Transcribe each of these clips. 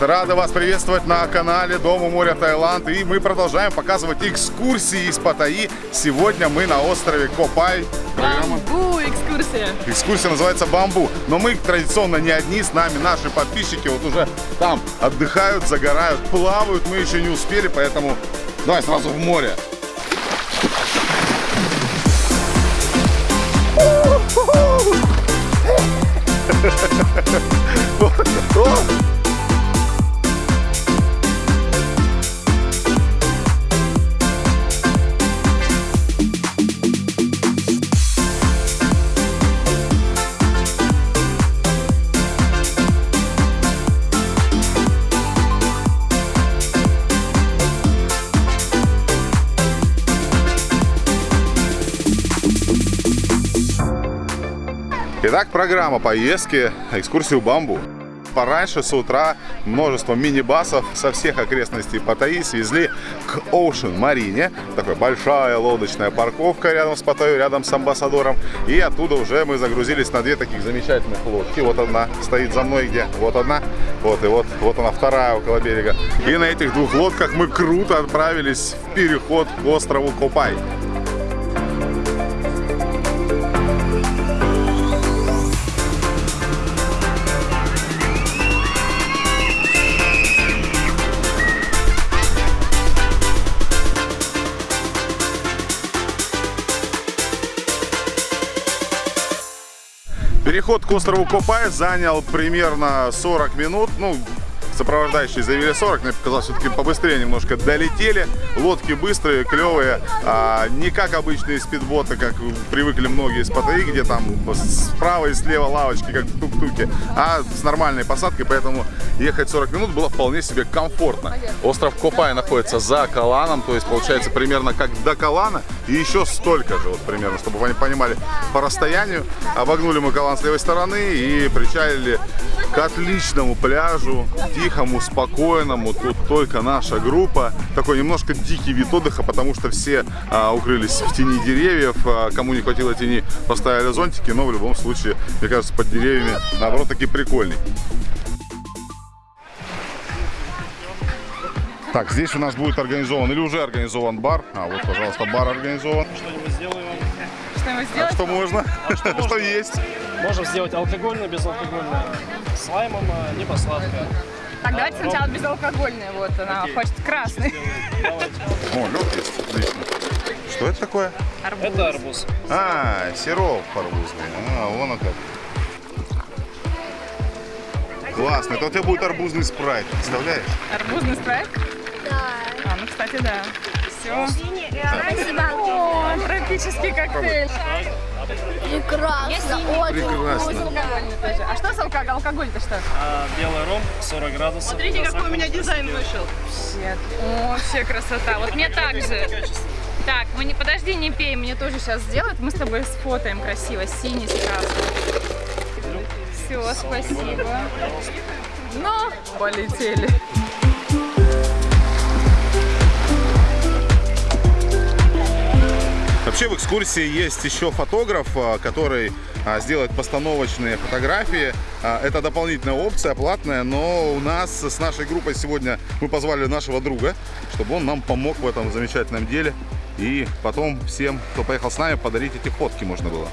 Рады вас приветствовать на канале Дома моря Таиланд. И мы продолжаем показывать экскурсии из Паттайи. Сегодня мы на острове Копай. Бамбу экскурсия. Экскурсия называется «Бамбу». Но мы традиционно не одни, с нами наши подписчики вот уже там отдыхают, загорают, плавают. Мы еще не успели, поэтому давай сразу в море. О! Итак, программа поездки, экскурсии в Бамбу. Пораньше с утра множество мини-басов со всех окрестностей Паттайи свезли к Ocean Марине. Такая большая лодочная парковка рядом с Паттайей, рядом с амбассадором. И оттуда уже мы загрузились на две таких замечательных лодки. Вот одна стоит за мной где? Вот одна. Вот и вот, вот она вторая около берега. И на этих двух лодках мы круто отправились в переход к острову Копай. Переход к острову Копай занял примерно 40 минут. Ну, сопровождающие заявили 40, мне показалось, все-таки побыстрее немножко долетели. Лодки быстрые, клевые, а, не как обычные спидботы, как привыкли многие из Паттайи, где там справа и слева лавочки, как в тук-туке, а с нормальной посадкой, поэтому ехать 40 минут было вполне себе комфортно. Остров Копай находится за Каланом, то есть получается примерно как до Калана и еще столько же, вот примерно, чтобы вы понимали по расстоянию. Обогнули мы Калан с левой стороны и причалили к отличному пляжу, тихому, спокойному. Тут только наша группа. Такой немножко дикий вид отдыха, потому что все а, укрылись в тени деревьев. А, кому не хватило тени, поставили зонтики. Но в любом случае, мне кажется, под деревьями, наоборот, таки прикольный. Так, здесь у нас будет организован или уже организован бар. А, вот, пожалуйста, бар организован. Что-нибудь сделаем. Что-нибудь сделать? А что можно? А что, можно? что есть? Можем сделать алкогольное, безалкогольное, с лаймом, а, либо сладкое. Так, давайте а, сначала безалкогольное. Вот она Окей. хочет красный. О, есть. Отлично. Что это такое? Арбуз. Это арбуз. А, сироп арбузный. А, вон он как. Классно. Это у тебя будет арбузный спрайт, представляешь? Арбузный спрайт? Да. А, ну, кстати, да. Все. Спасибо. О, тропический коктейль. Прекрасно, очень Прекрасно. А что с алкоголь? Алкоголь-то что? А, белый ром, 40 градусов. Смотрите, какой у меня дизайн вышел. Вообще, вообще красота. Вот мне так же. Так, мы не подожди, не пей, мне тоже сейчас сделают. Мы с тобой сфотаем красиво, синий с красным. Все, спасибо. Ну, полетели. Вообще в экскурсии есть еще фотограф, а, который а, сделает постановочные фотографии. А, это дополнительная опция, платная, но у нас с нашей группой сегодня мы позвали нашего друга, чтобы он нам помог в этом замечательном деле. И потом всем, кто поехал с нами, подарить эти фотки можно было.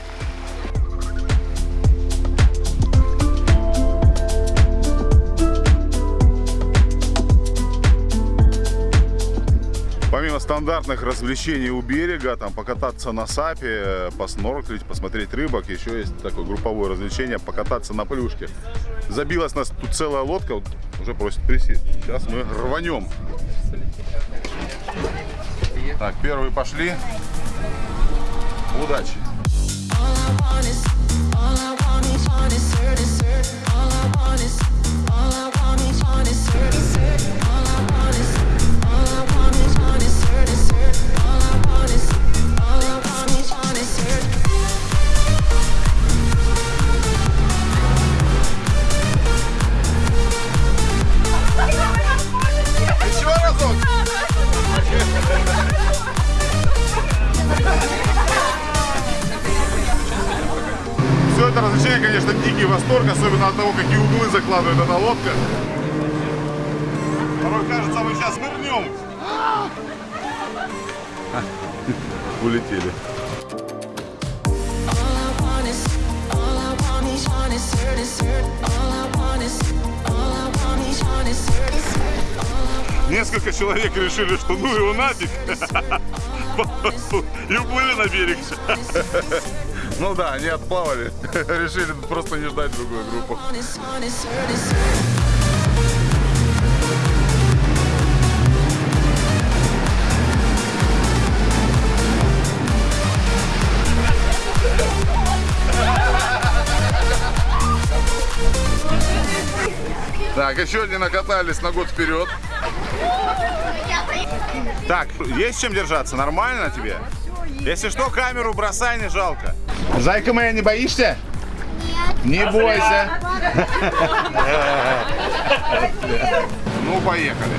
Стандартных развлечений у берега, там покататься на сапе, поснорклить, посмотреть рыбок, еще есть такое групповое развлечение, покататься на плюшке. Забилась нас тут целая лодка, вот, уже просит присесть. Сейчас мы рванем. Так, первые пошли. Удачи! Это развлечение, конечно, дикий восторг, особенно от того, какие углы закладывает эта лодка. кажется, мы сейчас нырнем. Улетели. Несколько человек решили, что ну его нафиг. И уплыли на берег. Ну да, они отплавали. Решили просто не ждать другую группу. Так, еще не накатались на год вперед. Так, есть чем держаться? Нормально тебе? Если что, камеру бросай, не жалко. Зайка моя, не боишься? Нет. Не бойся. Ну, поехали.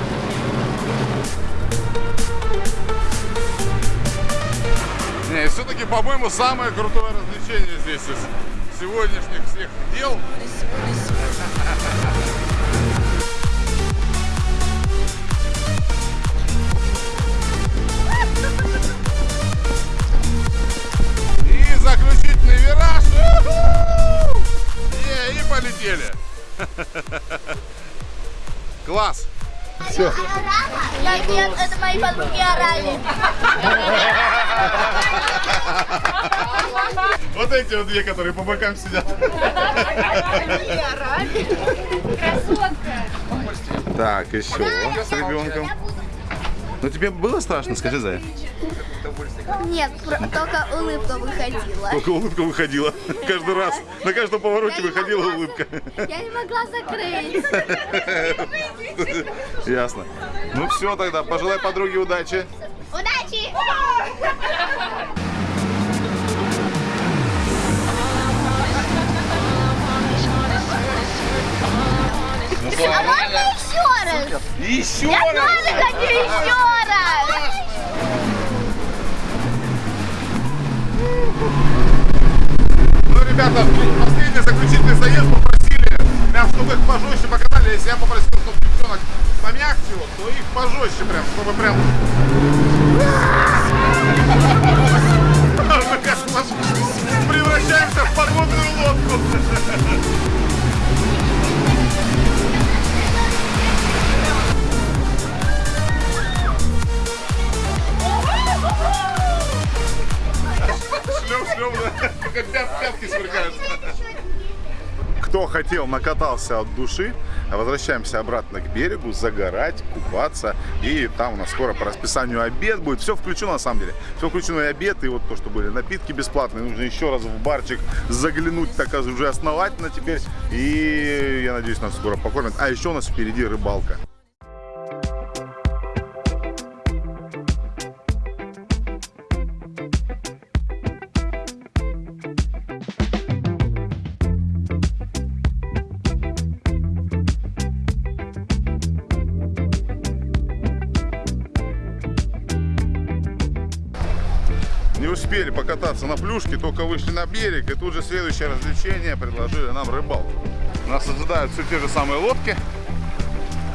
Не, все-таки, по-моему, самое крутое развлечение здесь из сегодняшних всех дел. Вираж. Е, И полетели. Класс. Все. Нет, нет, это мои подруги орали. Вот эти вот две, которые по бокам сидят. Так, еще с ребенком. Ну тебе было страшно, скажи, Зая? Нет, только улыбка выходила. Только улыбка выходила. Каждый раз. На каждом повороте выходила улыбка. Я не могла закрыть. Ясно. Ну все тогда, пожелай подруге удачи. Удачи! Еще Я раз. тоже хочу еще раз! Ну, ребята, последний заключительный заезд попросили, прям, чтобы их пожестче покатали. Если я попросил, чтобы девчонок помягче, вот, то их пожестче прям, чтобы прям... Превращаемся в подводную лодку. Шлем, шлем, как пят- пятки сверкают. Кто хотел, накатался от души. Возвращаемся обратно к берегу, загорать, купаться. И там у нас скоро по расписанию обед будет. Все включено на самом деле. Все включено и обед, и вот то, что были напитки бесплатные. Нужно еще раз в барчик заглянуть, так уже основательно теперь. И я надеюсь, нас скоро покормят. А еще у нас впереди рыбалка. Не успели покататься на плюшке, только вышли на берег, и тут же следующее развлечение предложили нам рыбалку. Нас ожидают все те же самые лодки.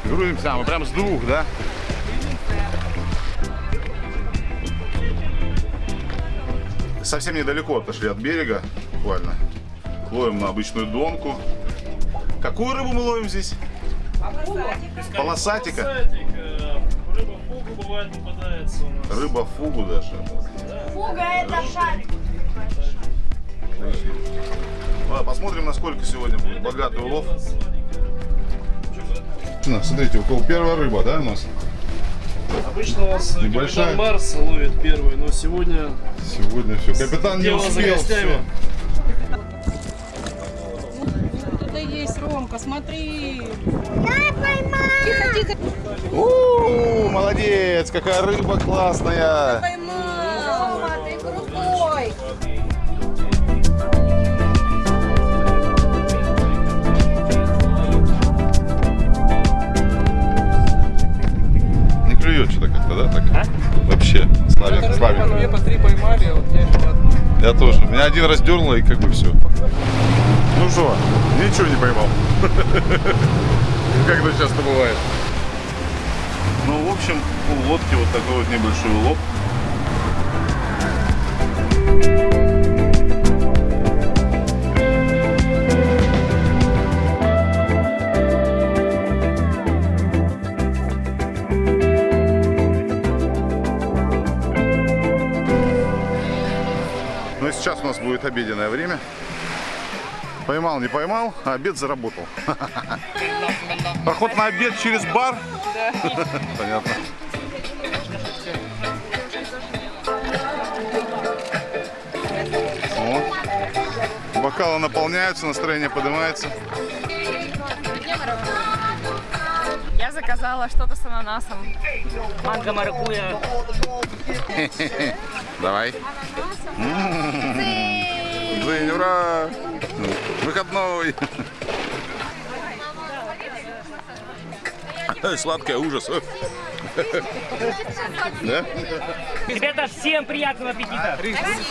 Грузимся, а мы прям с двух, да? Совсем недалеко отошли от берега, буквально. Ловим на обычную донку. Какую рыбу мы ловим здесь? Полосатика. Э, рыба фугу бывает попадается у нас. Рыба фугу даже. Фуга это шарик. Ладно, посмотрим, насколько сегодня будет богатый улов. На, смотрите, у кого первая рыба, да, у нас? Обычно у нас Небольшая. капитан Марс ловит первый, но сегодня Сегодня все. Капитан не успел. гостями. Кто-то есть, Ромка, смотри. У, молодец, какая рыба классная. Поймал. Как-то, да? Так? Вообще. Славик, Две Славик. по три поймали, вот я еще одну. Я тоже. Меня один раз дернуло и как бы все. Ну что, ничего не поймал. Как это часто бывает. Ну, в общем, у лодки вот такой вот небольшой лоб. Ну и сейчас у нас будет обеденное время. Поймал, не поймал, а обед заработал. Проход на обед через бар? Понятно. О, бокалы наполняются, настроение поднимается. Заказала что-то с ананасом. Манго, маракуя. Давай. Дзынь, ура! Выходной! Сладкое ужас. Да? Ребята, всем приятного аппетита.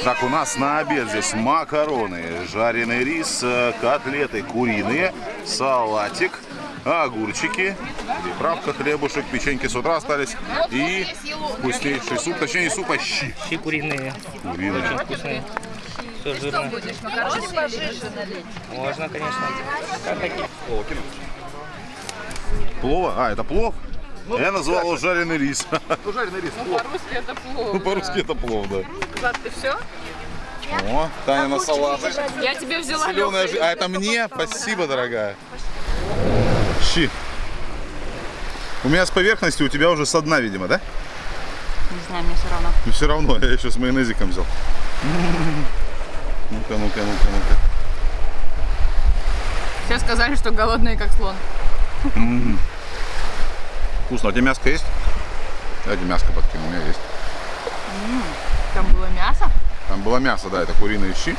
Так, у нас на обед здесь макароны, жареный рис, э, котлеты куриные, салатик, огурчики, приправка, хлебушек, печеньки с утра остались и вкуснейший суп, точнее не суп, а щи Щи куриные, куриные. вкусные. Все жирно. Можно, конечно. Как хотите. Плова? А, это плов? Я назвал его жареный рис. Ну, жареный рис, плов. По-русски это плов. Ну, по-русски это плов, да. Влад, ты все? О, Таня на салат. Я тебе взяла Зеленая А это мне? Спасибо, дорогая. Щи. У меня с поверхности, у тебя уже со дна, видимо, да? Не знаю, мне все равно. Но все равно, я еще с майонезиком взял. Ну-ка, ну-ка, ну-ка, ну-ка. Все сказали, что голодные, как слон. Вкусно. А у тебя мяско есть? Давайте мяско подкину, у меня есть. Там было мясо. Там было мясо, да, это куриные щи.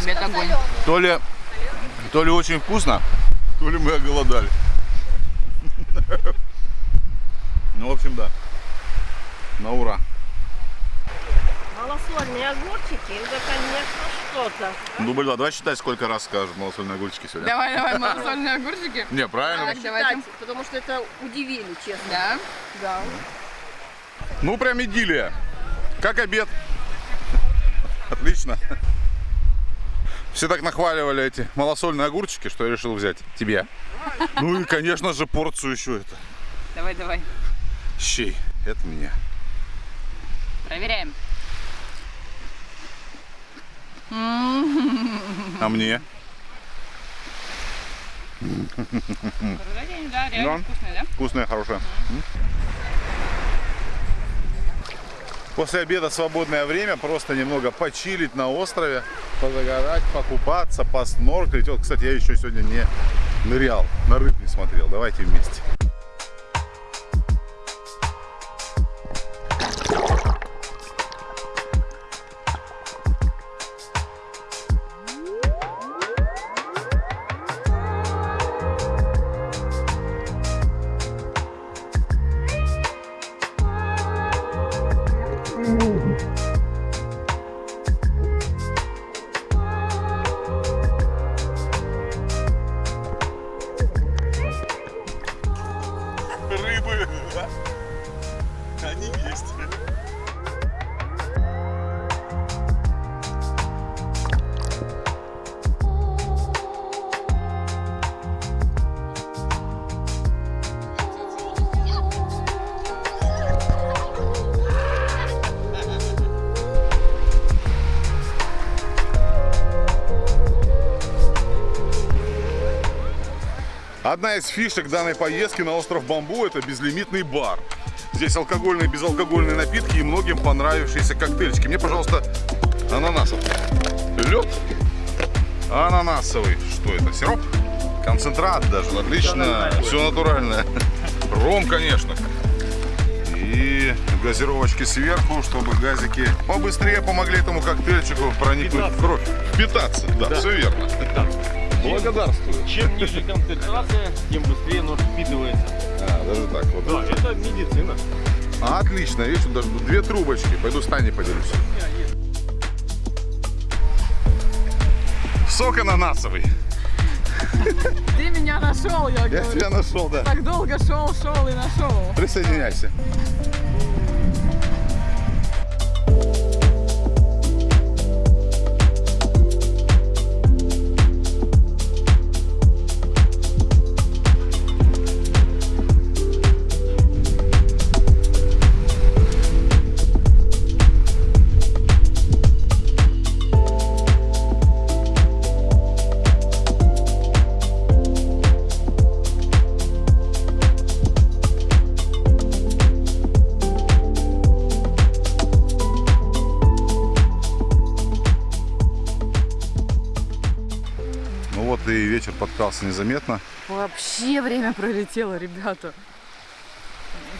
Обед огонь. То ли, то ли очень вкусно, то ли мы оголодали. Ну, в общем, да. На ура. Малосольные огурчики, это, конечно, что-то. Дубль 2. Давай считай, сколько раз скажут малосольные огурчики сегодня. Давай, давай, малосольные огурчики. Не, правильно. Так, давайте. потому что это удивили, честно. Да? Да. Ну, прям идиллия. Как обед. Отлично. Все так нахваливали эти малосольные огурчики, что я решил взять тебе. Ну и, конечно же, порцию еще это. Давай, давай. Щей. Это мне. Проверяем. А мне? Вкусные, да? Вкусная, хорошая. После обеда свободное время, просто немного почилить на острове, позагорать, покупаться, поснорклить. Вот, кстати, я еще сегодня не нырял, на рыб не смотрел. Давайте вместе. Одна из фишек данной поездки на остров Бамбу – это безлимитный бар. Здесь алкогольные и безалкогольные напитки и многим понравившиеся коктейльчики. Мне, пожалуйста, ананасов. Лед ананасовый. Что это? Сироп? Концентрат даже. Отлично. Все натуральное. Ром, конечно. И газировочки сверху, чтобы газики побыстрее помогли этому коктейльчику проникнуть в кровь. Впитаться, да, все верно. Благодарствую. Чем ниже концентрация, тем быстрее нож впитывается. А, даже так вот. Да, это медицина. А, отлично, видишь, тут даже две трубочки. Пойду с Таней поделюсь. Сок ананасовый. Ты меня нашел, я Я говорю. тебя нашел, да. Так долго шел, шел и нашел. Присоединяйся. Вот и вечер подкрался незаметно. Вообще время пролетело, ребята.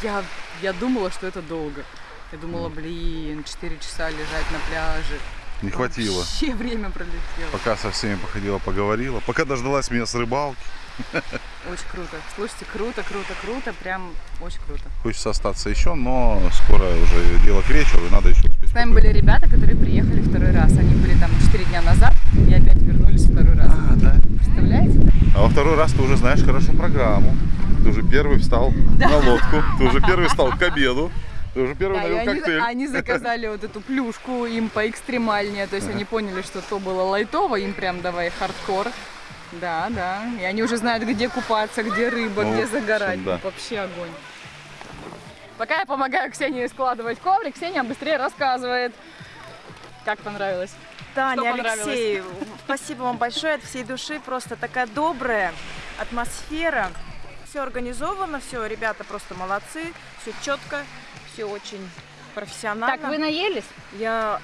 Я, я думала, что это долго. Я думала, блин, 4 часа лежать на пляже. Не хватило. Вообще время пролетело. Пока со всеми походила, поговорила. Пока дождалась меня с рыбалки. Очень круто. Слушайте, круто, круто, круто. Прям очень круто. Хочется остаться еще, но скоро уже дело к вечеру, и надо еще успеть. С нами были ребята, которые приехали второй раз. Они были там 4 дня назад и опять вернулись второй раз. А, да. Представляете? да? А во второй раз ты уже знаешь хорошо программу. Ты уже первый встал на лодку, ты уже первый встал к обеду, ты уже первый Да, налил они, коктейль. они заказали вот эту плюшку им поэкстремальнее. То есть они поняли, что то было лайтово, им прям давай хардкор. Да, да. И они уже знают, где купаться, где рыба, Ну, где загорать. да. Вообще огонь. Пока я помогаю Ксении складывать коврик, Ксения быстрее рассказывает. Как понравилось? Таня? Алексей, спасибо вам большое от всей души. Просто такая добрая атмосфера. Все организовано, все, ребята просто молодцы, все четко, все очень профессионально. Так, вы наелись? Я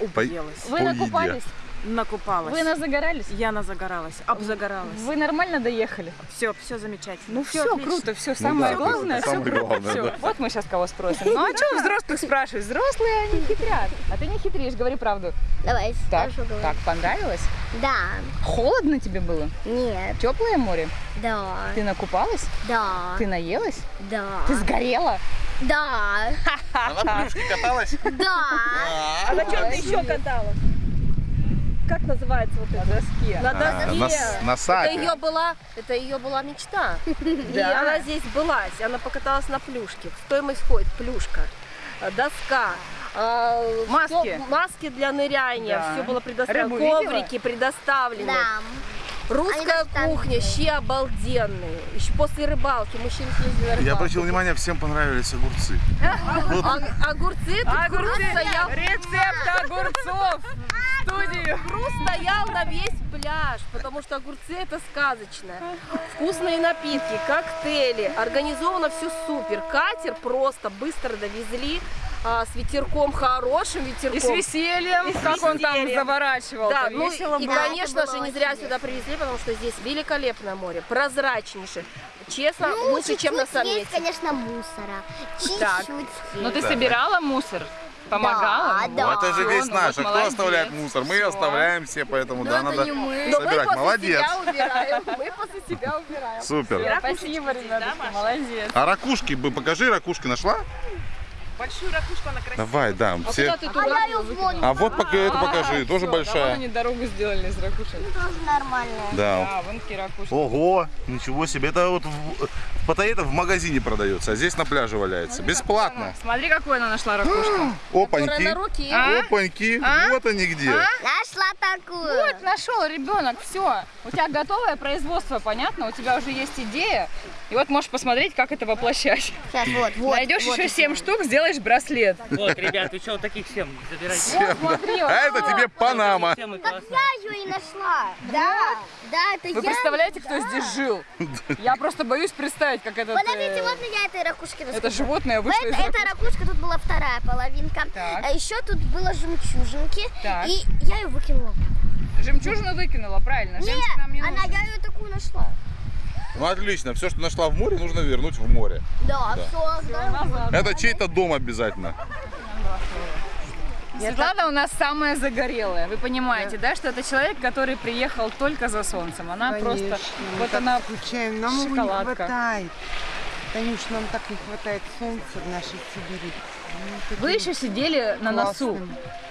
По- убилась, Вы накупались? Накупалась. Вы назагорались? Я назагоралась, обзагоралась. Вы нормально доехали? Все, все замечательно. Ну все, отлично. круто, все Ну самое да, главное, все самое круто. главное, всё. да. Вот мы сейчас кого спросим. Ну а что взрослых спрашивать? Взрослые они хитрят. А ты не хитришь, говори правду. Давай, Так, хорошо так, понравилось? Да, Холодно тебе было? нет, Теплое море? да, Ты накупалась? да, Ты наелась? да, Ты сгорела? да, А на плюшке каталась? да. А на чем ты еще каталась? Как называется вот На это? доске. На А, доске. на, с- на Это сапе. ее была, это ее была мечта. И она здесь былась. Она покаталась на плюшке. В стоимость входит плюшка, э, доска, э, Маски. всё- маски для ныряния. Да. Все было предоставлено. Рыбу видела? Коврики предоставлены. Да. Русская Они кухня, щи обалденные. Еще после рыбалки мужчины съездили на рыбалку. Я обратил внимание, всем понравились огурцы. А- огурцы, тут Огурцы. Рецепт огурцов студию. Хруст стоял на весь пляж, потому что огурцы это сказочное. Вкусные напитки, коктейли, организовано все супер. Катер просто быстро довезли а, с ветерком хорошим ветерком. И с весельем, И с как он там весельем. заворачивал. Да, ну весело и, было. конечно же, не зря сюда привезли, потому что здесь великолепное море, прозрачнейшее. Честно, Ну, лучше, чем на чуть-чуть есть, конечно, мусора. Чуть-чуть. Ну ты собирала мусор? Помогала? Да, да. Ну, это же весь ну наш. а кто оставляет мусор? Мы оставляем все, поэтому Но да, надо собирать. Молодец. себя убираем. Мы после себя убираем. Супер. Спасибо, ребятушки, молодец. А ракушки, бы покажи, ракушки нашла? Большую ракушку она красивая. Давай, да. Все. Куда ты А я ее. А вот пока эту покажи, А, тоже всё, большая. Они дорогу сделали из ракушек. Тоже нормальная. Да. Да, вон ракушки. Ого, ничего себе. Это вот в, в Паттайе в магазине продается, а здесь на пляже валяется. Бесплатно. Смотри, какую она нашла ракушку. Опаньки. на руки. А? Опаньки. А? Вот они где. Нашла такую. Вот, нашел ребенок, все. У тебя готовое производство, понятно? У тебя уже есть идея. И вот можешь посмотреть, как это воплощать. Сейчас, вот, вот. Найдешь вот еще 7 штук, сделаешь браслет. Вот, ребят, вы что, вот таких всем забирайте. Вот, смотри. А это тебе Панама. Так я ее и нашла. Да, да, это Вы я. представляете, кто здесь жил? Я просто боюсь представить, как этот, Подождите, э, вот я этой ракушки это расскажу. животное вышло из Это, эта ракушка, тут была вторая половинка. А еще тут было жемчужинки. И я ее выкинула. Жемчужину выкинула, правильно. Нет, она, я ее такую нашла. Ну отлично, все, что нашла в море, нужно вернуть в море. Да, все, Назад. Это чей-то дом обязательно. Светлана у нас самая загорелая. Вы понимаете, да, что это человек, который приехал только за солнцем. Она просто, вот она Скучаем, нам его не шоколадка. хватает. Танюш, нам так не хватает солнца в нашей Сибири. Ну, Вы еще сидели на носу.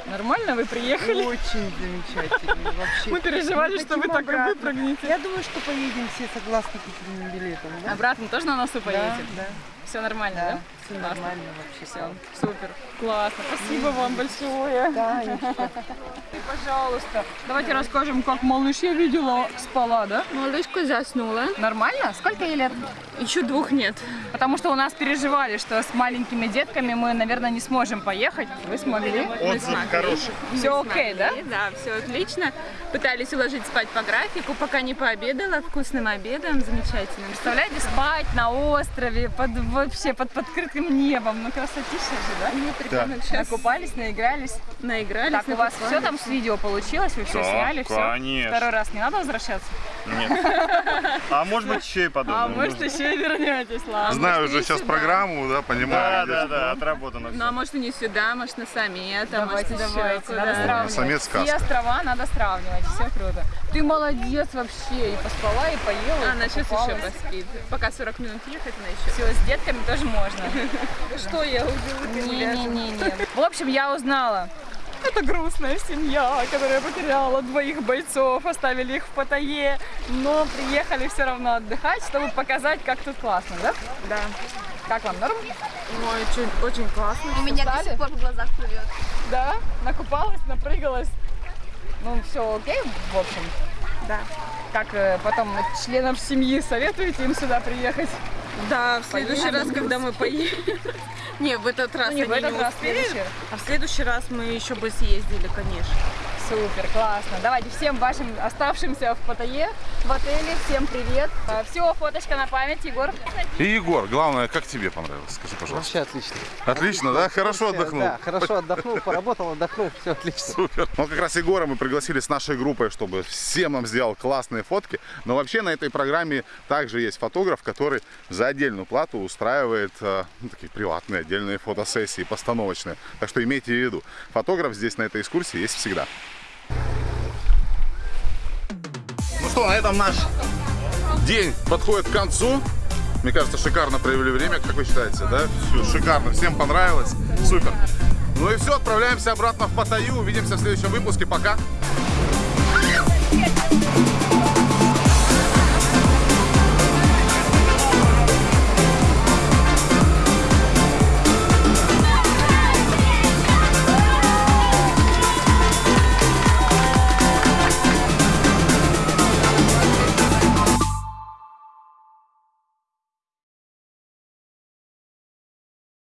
Нормально вы приехали? Очень замечательно вообще. Мы переживали, Мы что вы так выпрыгнете. Я думаю, что поедем все согласны купленным билетом, да? Обратно тоже на носу поедете? Да, Все нормально, да? да. Все нормально вообще. Все, супер. Классно. Спасибо вам большое. Да. И, пожалуйста, давайте расскажем, как малыш я видела спала, да? Малышка заснула. Нормально? Сколько ей лет? Еще двух нет. Потому что у нас переживали, что с маленькими детками мы, наверное, не сможем поехать. Вы смогли? Отзыв хороший. Все окей, да? Да, все отлично. Пытались уложить спать по графику, пока не пообедала. Вкусным обедом, замечательным. Представляете, спать на острове, под, вообще под подкрытым небом. Ну, красотища же, да? Нет, ребенок сейчас Накупались, наигрались. наигрались. Так, у вас все там с видео получилось? Вы все Да, сняли? Все? конечно. Второй раз не надо возвращаться? Нет. А может быть еще и подумаем. А может еще и вернетесь, ладно. Знаю уже сейчас программу, да, Да, понимаю. да, да, отработано Ну, а все. может и не сюда, может на самет, а может Давайте, еще давайте, куда. надо сравнивать. Самец Все сказка. острова надо сравнивать, все круто. Ты молодец вообще, и поспала, и поела, Она сейчас еще поспит. Пока 40 минут ехать, она еще. Все, с детками тоже можно. Что я убила? Не-не-не. В общем, я узнала. Это грустная семья, которая потеряла двоих бойцов, оставили их в Паттайе, но приехали все равно отдыхать, чтобы показать, как тут классно, да? Да. Как вам, норм? Ой, очень, очень классно. У меня до Устали? сих пор в глазах плывет. Да? Накупалась, напрыгалась. Ну, все окей, в общем. Да. Как э, потом членов семьи советуете им сюда приехать? Да, в следующий Поедем. раз, когда мы поедем. Не, в этот раз Ну, не в этот раз, в успели. следующий. А в следующий раз мы еще бы съездили, конечно. Супер, классно. Давайте всем вашим оставшимся в Паттайе, в отеле, всем привет. Все, фоточка на память, Егор. И Егор, главное, как тебе понравилось? Скажи, пожалуйста. Вообще отлично. Отлично, да? Хорошо отдохнул. Да, хорошо отдохнул, поработал, отдохнул, все отлично. Супер. Ну, как раз Егора мы пригласили с нашей группой, чтобы всем нам сделал классные фотки. Но вообще на этой программе также есть фотограф, который за отдельную плату устраивает э, ну, такие приватные отдельные фотосессии, постановочные. Так что имейте в виду, фотограф здесь на этой экскурсии есть всегда. Что, на этом наш день подходит к концу. Мне кажется, шикарно провели время, как вы считаете, да? Всё шикарно, всем понравилось, супер. Ну и все, отправляемся обратно в Паттайю, увидимся в следующем выпуске, пока.